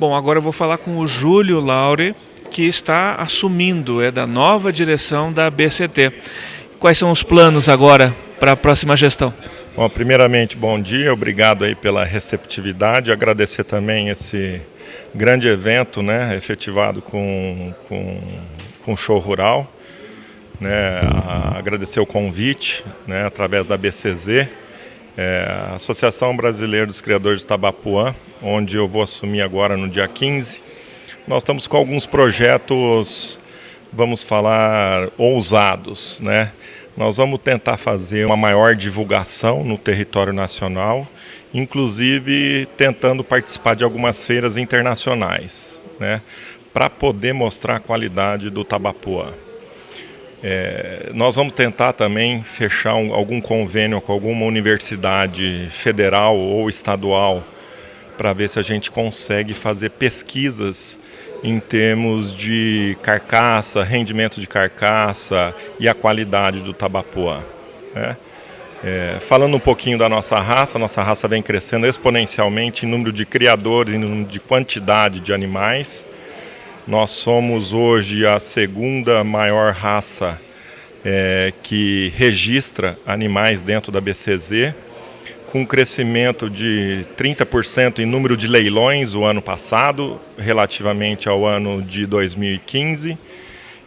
Bom, agora eu vou falar com o Júlio Laure, que está assumindo, é da nova direção da BCT. Quais são os planos agora para a próxima gestão? Bom, primeiramente, bom dia, obrigado aí pela receptividade, agradecer também esse grande evento, né, efetivado com, com, com show rural, né, agradecer o convite, né, através da BCZ, é, Associação Brasileira dos Criadores de Tabapuã, onde eu vou assumir agora no dia 15. Nós estamos com alguns projetos, vamos falar, ousados. Né? Nós vamos tentar fazer uma maior divulgação no território nacional, inclusive tentando participar de algumas feiras internacionais, né? para poder mostrar a qualidade do Tabapuã. É, nós vamos tentar também fechar um, algum convênio com alguma universidade federal ou estadual para ver se a gente consegue fazer pesquisas em termos de carcaça, rendimento de carcaça e a qualidade do tabapuã. Né? É, falando um pouquinho da nossa raça, nossa raça vem crescendo exponencialmente em número de criadores, em número de quantidade de animais. Nós somos hoje a segunda maior raça é, que registra animais dentro da BCZ, com um crescimento de 30% em número de leilões o ano passado, relativamente ao ano de 2015,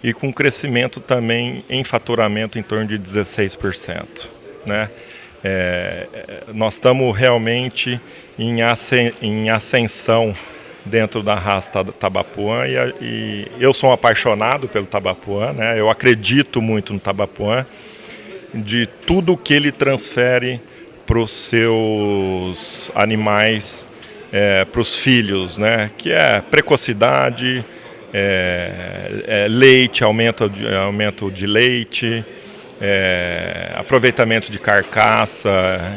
e com crescimento também em faturamento em torno de 16%. Né? É, nós estamos realmente em ascensão dentro da raça Tabapuã e, e, eu sou um apaixonado pelo Tabapuã, né? eu acredito muito no Tabapuã, de tudo que ele transfere para os seus animais, é, para os filhos, né? que é precocidade, é, é leite, aumento de, aumento de leite, é, aproveitamento de carcaça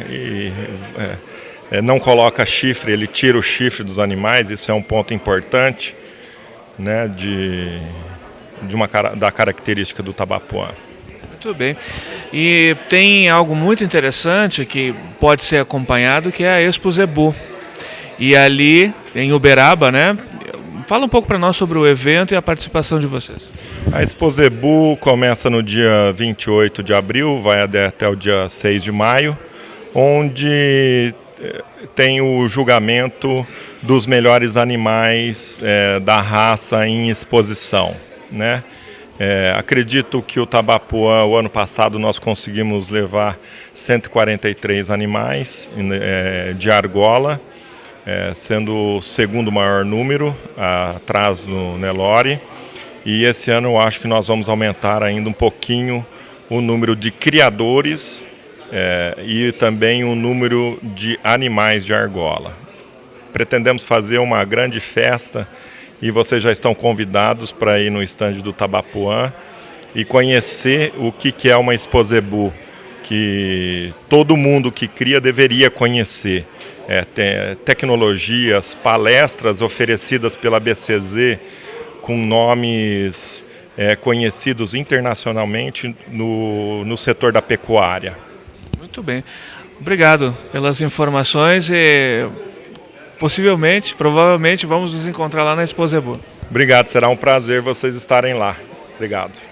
e é, não coloca chifre, ele tira o chifre dos animais, isso é um ponto importante né, de, de uma, da característica do tabapuã. Muito bem. E tem algo muito interessante que pode ser acompanhado, que é a Expo Zebu. E ali, em Uberaba, né? Fala um pouco para nós sobre o evento e a participação de vocês. A Expo Zebu começa no dia 28 de abril, vai até o dia 6 de maio, onde tem o julgamento dos melhores animais é, da raça em exposição. Né? É, acredito que o Tabapuã, o ano passado, nós conseguimos levar 143 animais é, de argola, é, sendo o segundo maior número, atrás do Nelore. E esse ano eu acho que nós vamos aumentar ainda um pouquinho o número de criadores é, e também o número de animais de argola. Pretendemos fazer uma grande festa e vocês já estão convidados para ir no estande do Tabapuã e conhecer o que, que é uma exposebu, que todo mundo que cria deveria conhecer. É, tem tecnologias, palestras oferecidas pela BCZ com nomes é, conhecidos internacionalmente no, no setor da pecuária. Muito bem. Obrigado pelas informações e possivelmente, provavelmente, vamos nos encontrar lá na Exposebu. Obrigado, será um prazer vocês estarem lá. Obrigado.